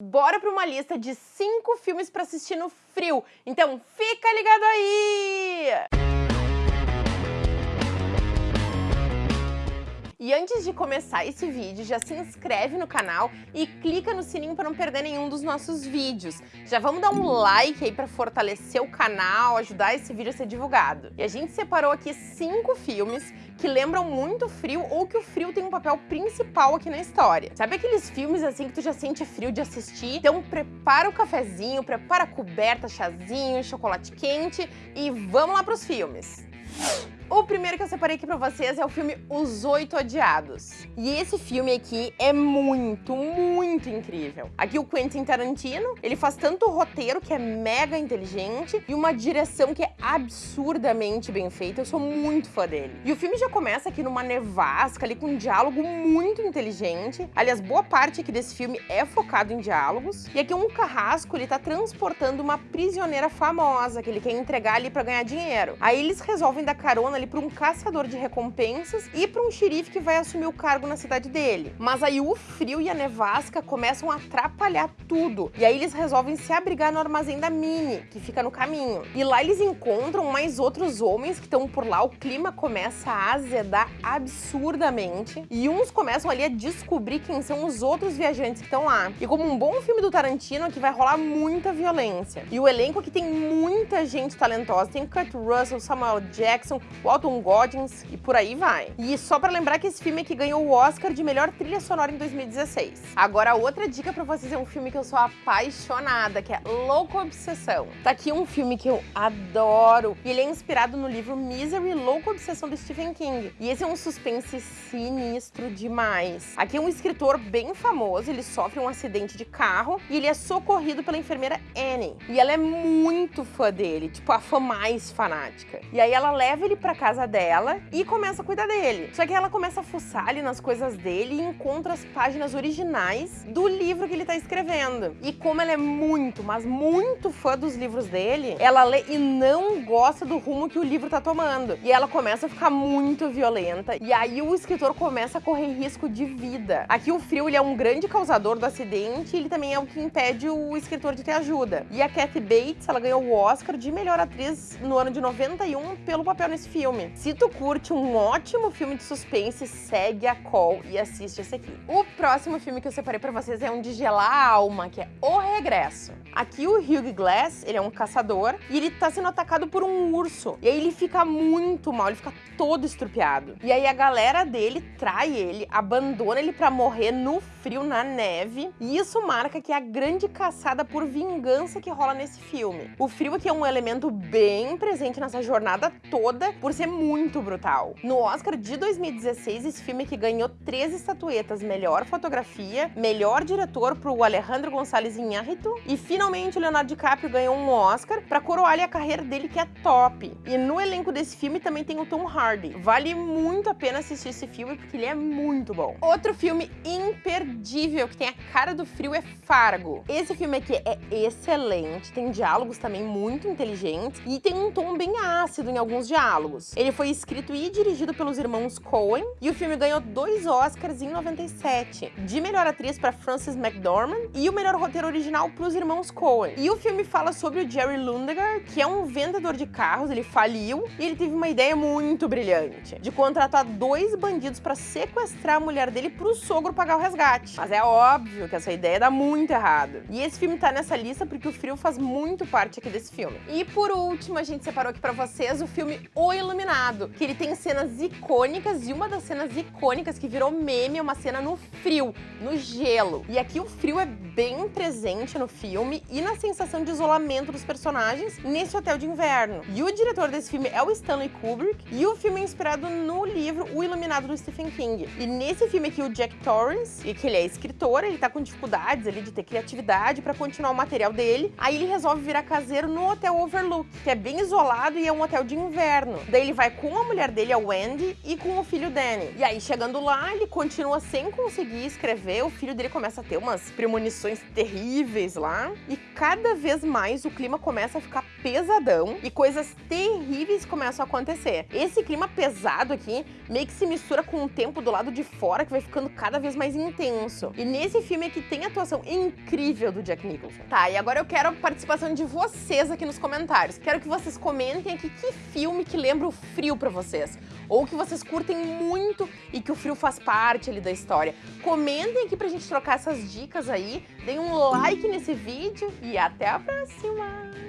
Bora para uma lista de cinco filmes para assistir no frio. Então fica ligado aí! E antes de começar esse vídeo, já se inscreve no canal e clica no sininho para não perder nenhum dos nossos vídeos. Já vamos dar um like aí para fortalecer o canal, ajudar esse vídeo a ser divulgado. E a gente separou aqui cinco filmes que lembram muito frio ou que o frio tem um papel principal aqui na história. Sabe aqueles filmes assim que tu já sente frio de assistir? Então prepara o cafezinho, prepara a coberta, chazinho, chocolate quente e vamos lá pros filmes. O primeiro que eu separei aqui pra vocês é o filme Os Oito Odiados. E esse filme aqui é muito, muito incrível. Aqui o Quentin Tarantino, ele faz tanto o roteiro, que é mega inteligente, e uma direção que é absurdamente bem feita. Eu sou muito fã dele. E o filme já começa aqui numa nevasca, ali com um diálogo muito inteligente. Aliás, boa parte aqui desse filme é focado em diálogos. E aqui um carrasco, ele tá transportando uma prisioneira famosa, que ele quer entregar ali pra ganhar dinheiro. Aí eles resolvem dar carona ali para um caçador de recompensas e para um xerife que vai assumir o cargo na cidade dele. Mas aí o frio e a nevasca começam a atrapalhar tudo. E aí eles resolvem se abrigar no armazém da Minnie, que fica no caminho. E lá eles encontram mais outros homens que estão por lá. O clima começa a azedar absurdamente. E uns começam ali a descobrir quem são os outros viajantes que estão lá. E como um bom filme do Tarantino, aqui vai rolar muita violência. E o elenco aqui tem muita gente talentosa. Tem Kurt Russell, Samuel Jackson, Walton Goggins e por aí vai. E só pra lembrar que esse filme aqui ganhou o Oscar de melhor trilha sonora em 2016. Agora, outra dica pra vocês é um filme que eu sou apaixonada, que é Louco Obsessão. Tá aqui um filme que eu adoro, e ele é inspirado no livro Misery, Louco Obsessão do Stephen King. E esse é um suspense sinistro demais. Aqui é um escritor bem famoso, ele sofre um acidente de carro e ele é socorrido pela enfermeira Annie. E ela é muito fã dele, tipo a fã mais fanática. E aí ela leva ele pra casa dela e começa a cuidar dele. Só que ela começa a fuçar ali nas coisas dele e encontra as páginas originais do livro que ele tá escrevendo. E como ela é muito, mas muito fã dos livros dele, ela lê e não gosta do rumo que o livro tá tomando. E ela começa a ficar muito violenta. E aí o escritor começa a correr risco de vida. Aqui o frio ele é um grande causador do acidente e ele também é o que impede o escritor de ter ajuda. E a Kathy Bates, ela ganhou o Oscar de melhor atriz no ano de 91 pelo papel nesse filme filme. Se tu curte um ótimo filme de suspense, segue a call e assiste esse aqui. O próximo filme que eu separei pra vocês é um de gelar a alma, que é O Regresso. Aqui o Hugh Glass, ele é um caçador e ele tá sendo atacado por um urso. E aí ele fica muito mal, ele fica todo estrupiado. E aí a galera dele trai ele, abandona ele pra morrer no frio, na neve. E isso marca que é a grande caçada por vingança que rola nesse filme. O frio aqui é um elemento bem presente nessa jornada toda, por ser muito brutal. No Oscar de 2016, esse filme que ganhou três estatuetas, melhor fotografia, melhor diretor pro Alejandro González Iñárritu e finalmente o Leonardo DiCaprio ganhou um Oscar para coroar a carreira dele que é top. E no elenco desse filme também tem o Tom Hardy. Vale muito a pena assistir esse filme porque ele é muito bom. Outro filme imperdível que tem a cara do frio é Fargo. Esse filme aqui é excelente, tem diálogos também muito inteligentes e tem um tom bem ácido em alguns diálogos. Ele foi escrito e dirigido pelos irmãos Coen e o filme ganhou dois Oscars em 97, de melhor atriz para Frances McDormand e o melhor roteiro original para os irmãos Coen. E o filme fala sobre o Jerry Lundegaard, que é um vendedor de carros, ele faliu e ele teve uma ideia muito brilhante, de contratar dois bandidos para sequestrar a mulher dele para o sogro pagar o resgate. Mas é óbvio que essa ideia dá muito errado. E esse filme tá nessa lista porque o frio faz muito parte aqui desse filme. E por último, a gente separou aqui para vocês o filme O Iluminado, que ele tem cenas icônicas e uma das cenas icônicas que virou meme é uma cena no frio, no gelo. E aqui o frio é bem presente no filme e na sensação de isolamento dos personagens nesse hotel de inverno. E o diretor desse filme é o Stanley Kubrick e o filme é inspirado no livro O Iluminado do Stephen King. E nesse filme aqui o Jack Torrance, que ele é escritor, ele tá com dificuldades ali de ter criatividade para continuar o material dele, aí ele resolve virar caseiro no Hotel Overlook, que é bem isolado e é um hotel de inverno. Daí ele vai com a mulher dele, a Wendy, e com o filho Danny. E aí, chegando lá, ele continua sem conseguir escrever, o filho dele começa a ter umas premonições terríveis lá, e cada vez mais o clima começa a ficar pesadão e coisas terríveis começam a acontecer. Esse clima pesado aqui meio que se mistura com o tempo do lado de fora que vai ficando cada vez mais intenso. E nesse filme aqui tem a atuação incrível do Jack Nicholson. Tá, e agora eu quero a participação de vocês aqui nos comentários. Quero que vocês comentem aqui que filme que lembra o frio pra vocês. Ou que vocês curtem muito e que o frio faz parte ali da história. Comentem aqui pra gente trocar essas dicas aí. Deem um like nesse vídeo e até a próxima!